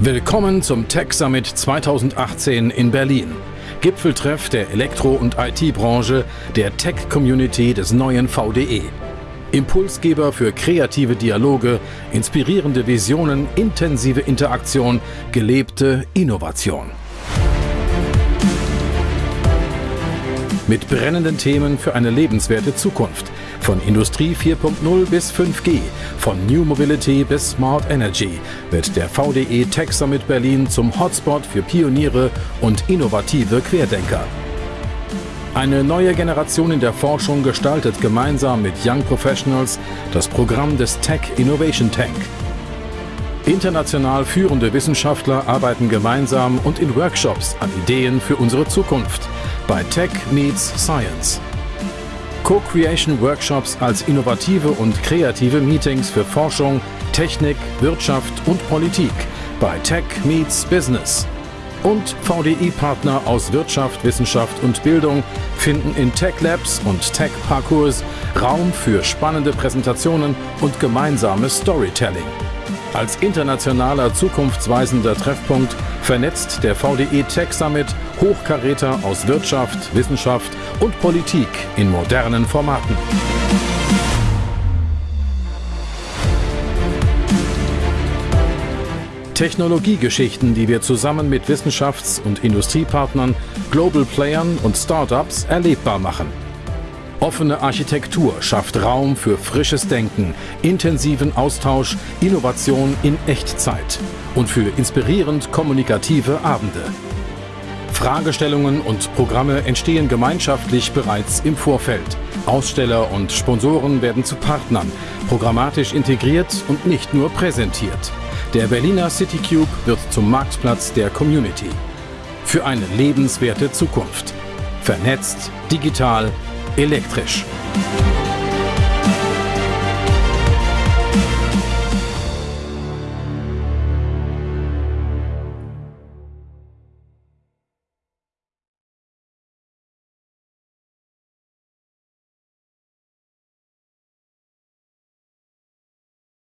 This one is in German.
Willkommen zum Tech Summit 2018 in Berlin. Gipfeltreff der Elektro- und IT-Branche, der Tech-Community des neuen VDE. Impulsgeber für kreative Dialoge, inspirierende Visionen, intensive Interaktion, gelebte Innovation. Mit brennenden Themen für eine lebenswerte Zukunft. Von Industrie 4.0 bis 5G, von New Mobility bis Smart Energy wird der VDE Tech Summit Berlin zum Hotspot für Pioniere und innovative Querdenker. Eine neue Generation in der Forschung gestaltet gemeinsam mit Young Professionals das Programm des Tech Innovation Tank. International führende Wissenschaftler arbeiten gemeinsam und in Workshops an Ideen für unsere Zukunft bei Tech Meets Science. Co-Creation Workshops als innovative und kreative Meetings für Forschung, Technik, Wirtschaft und Politik bei Tech Meets Business. Und VDI-Partner aus Wirtschaft, Wissenschaft und Bildung finden in Tech Labs und Tech Parcours Raum für spannende Präsentationen und gemeinsames Storytelling. Als internationaler zukunftsweisender Treffpunkt vernetzt der VDE Tech Summit Hochkaräter aus Wirtschaft, Wissenschaft und Politik in modernen Formaten. Technologiegeschichten, die wir zusammen mit Wissenschafts- und Industriepartnern, Global Playern und Startups erlebbar machen. Offene Architektur schafft Raum für frisches Denken, intensiven Austausch, Innovation in Echtzeit und für inspirierend kommunikative Abende. Fragestellungen und Programme entstehen gemeinschaftlich bereits im Vorfeld. Aussteller und Sponsoren werden zu Partnern, programmatisch integriert und nicht nur präsentiert. Der Berliner CityCube wird zum Marktplatz der Community. Für eine lebenswerte Zukunft. Vernetzt, digital, elektrisch.